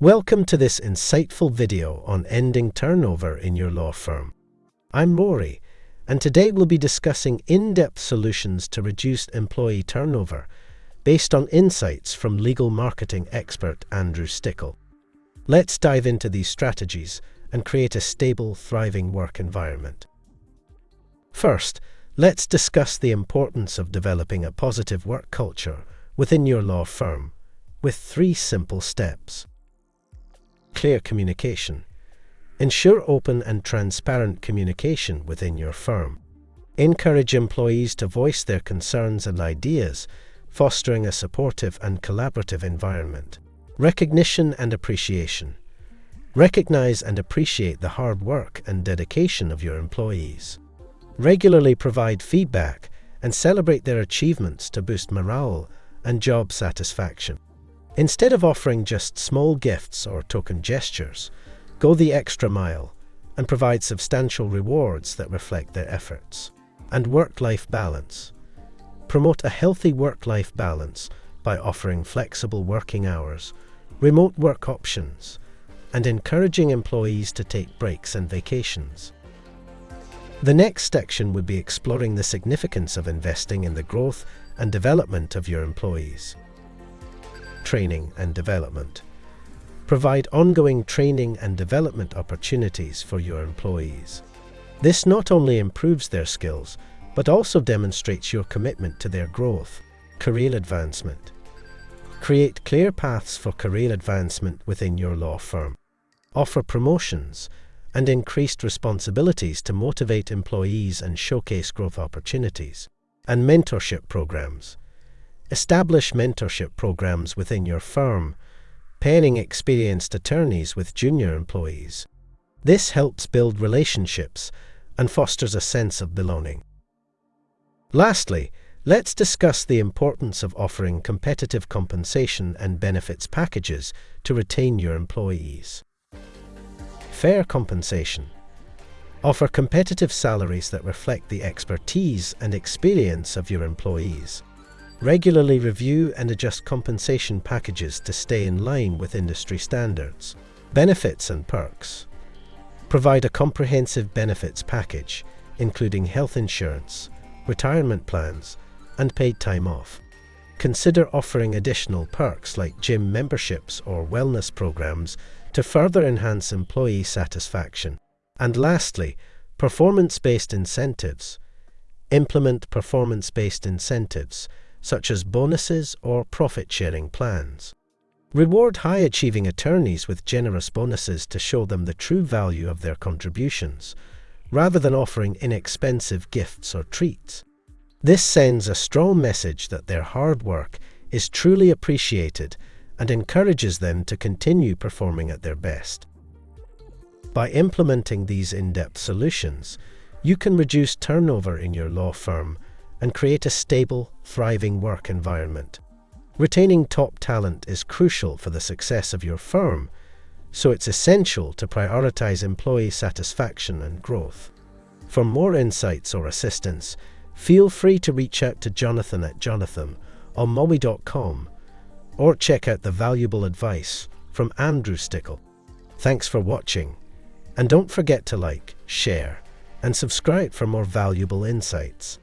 Welcome to this insightful video on ending turnover in your law firm. I'm Rory, and today we'll be discussing in-depth solutions to reduce employee turnover based on insights from legal marketing expert Andrew Stickel. Let's dive into these strategies and create a stable, thriving work environment. First, let's discuss the importance of developing a positive work culture within your law firm with three simple steps clear communication. Ensure open and transparent communication within your firm. Encourage employees to voice their concerns and ideas, fostering a supportive and collaborative environment. Recognition and appreciation. Recognize and appreciate the hard work and dedication of your employees. Regularly provide feedback and celebrate their achievements to boost morale and job satisfaction. Instead of offering just small gifts or token gestures, go the extra mile and provide substantial rewards that reflect their efforts. And work-life balance. Promote a healthy work-life balance by offering flexible working hours, remote work options, and encouraging employees to take breaks and vacations. The next section would be exploring the significance of investing in the growth and development of your employees training and development. Provide ongoing training and development opportunities for your employees. This not only improves their skills, but also demonstrates your commitment to their growth, career advancement. Create clear paths for career advancement within your law firm. Offer promotions and increased responsibilities to motivate employees and showcase growth opportunities. And mentorship programs Establish mentorship programs within your firm, pairing experienced attorneys with junior employees. This helps build relationships and fosters a sense of belonging. Lastly, let's discuss the importance of offering competitive compensation and benefits packages to retain your employees. Fair compensation. Offer competitive salaries that reflect the expertise and experience of your employees. Regularly review and adjust compensation packages to stay in line with industry standards. Benefits and perks. Provide a comprehensive benefits package, including health insurance, retirement plans, and paid time off. Consider offering additional perks like gym memberships or wellness programs to further enhance employee satisfaction. And lastly, performance-based incentives. Implement performance-based incentives such as bonuses or profit-sharing plans. Reward high-achieving attorneys with generous bonuses to show them the true value of their contributions, rather than offering inexpensive gifts or treats. This sends a strong message that their hard work is truly appreciated and encourages them to continue performing at their best. By implementing these in-depth solutions, you can reduce turnover in your law firm and create a stable, thriving work environment. Retaining top talent is crucial for the success of your firm, so it's essential to prioritize employee satisfaction and growth. For more insights or assistance, feel free to reach out to Jonathan at jonathan on mowi.com or check out the valuable advice from Andrew Stickel. Thanks for watching, and don't forget to like, share, and subscribe for more valuable insights.